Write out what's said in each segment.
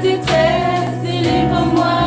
détresse, délivre-moi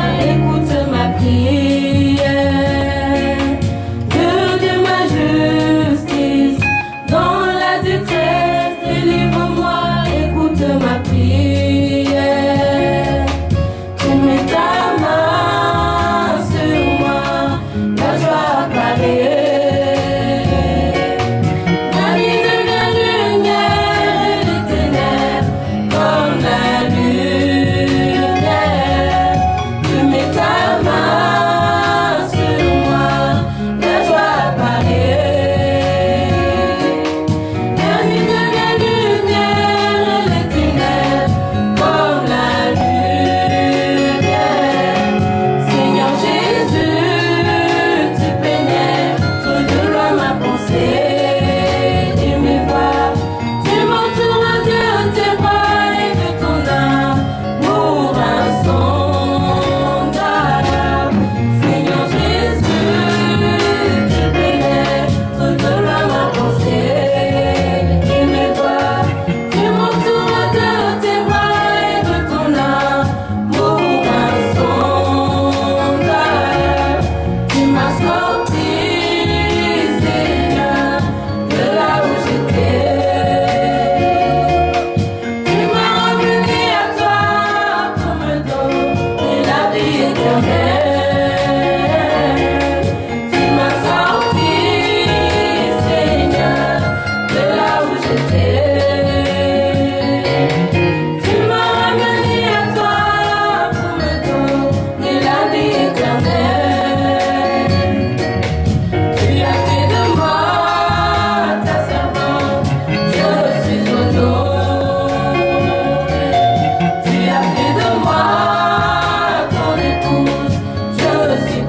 Amen.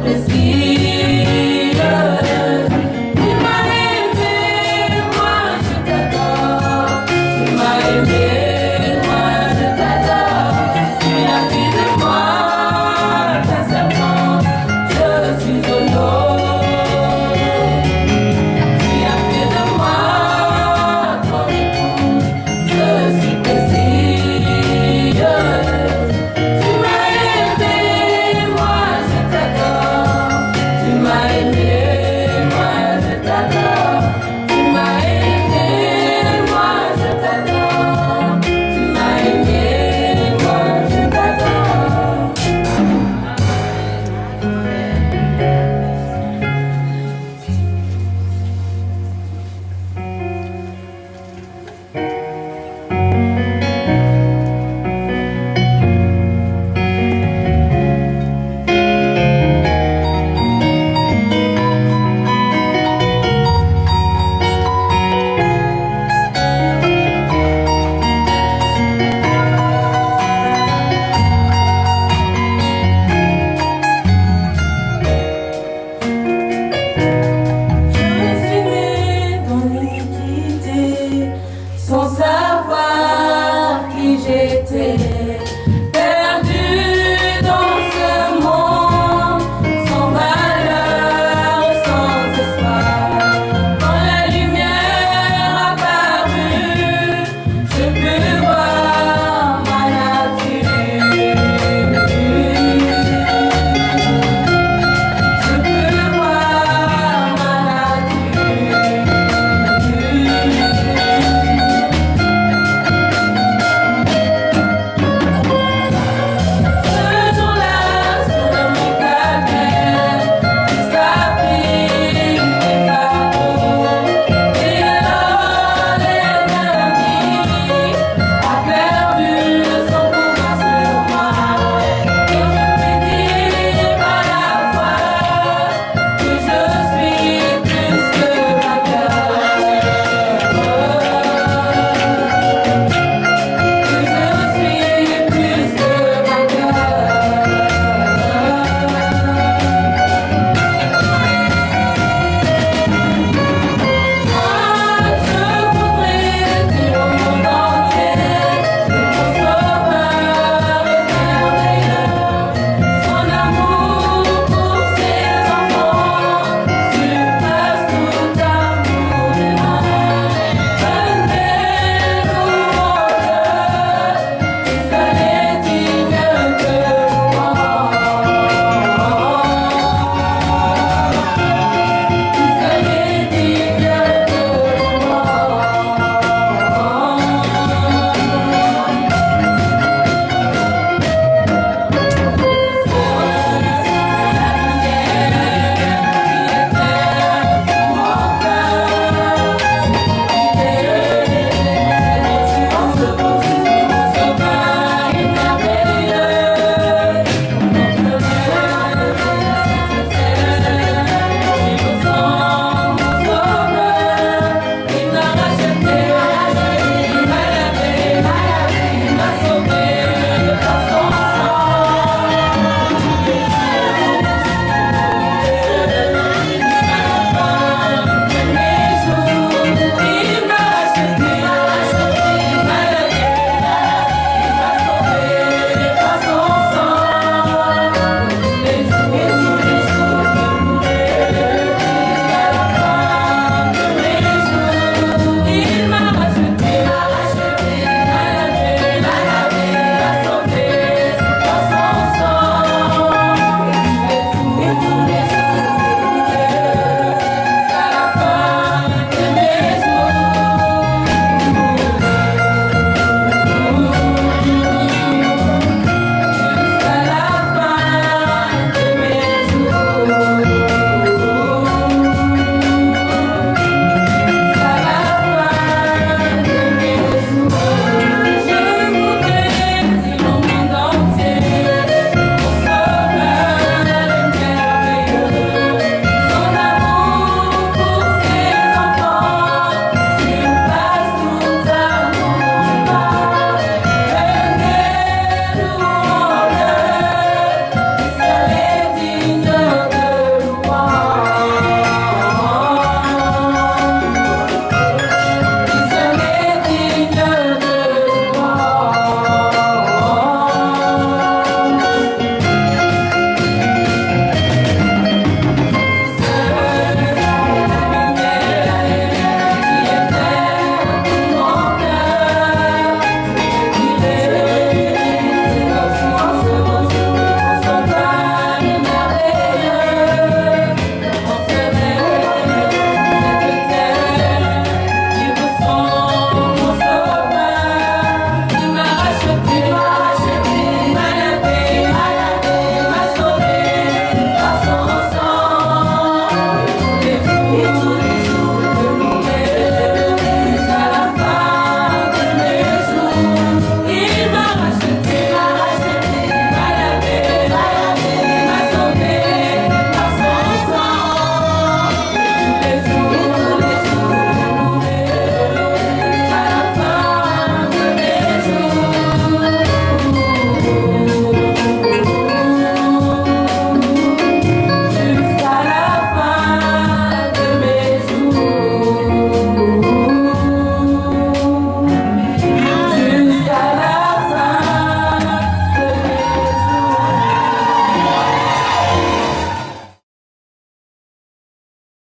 Let's see.